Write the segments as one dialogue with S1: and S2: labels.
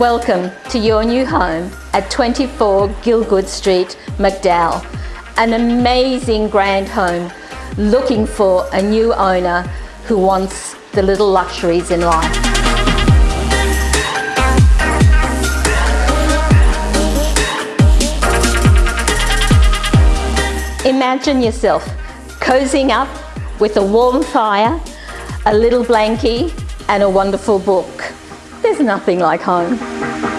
S1: Welcome to your new home at 24 Gilgood Street, McDowell. An amazing grand home looking for a new owner who wants the little luxuries in life. Imagine yourself cozying up with a warm fire, a little blankie and a wonderful book. There's nothing like home.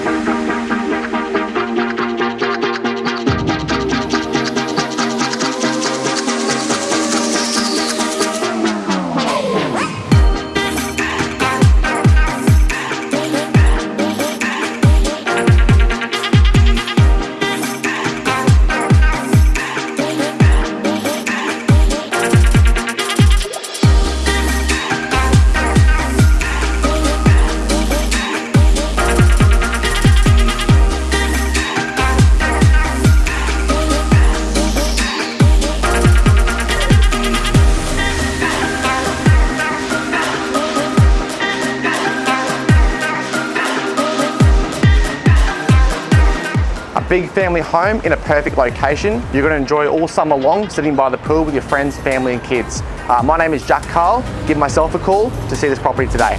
S2: Big family home in a perfect location. You're going to enjoy all summer long sitting by the pool with your friends, family and kids. Uh, my name is Jack Carl. Give myself a call to see this property today.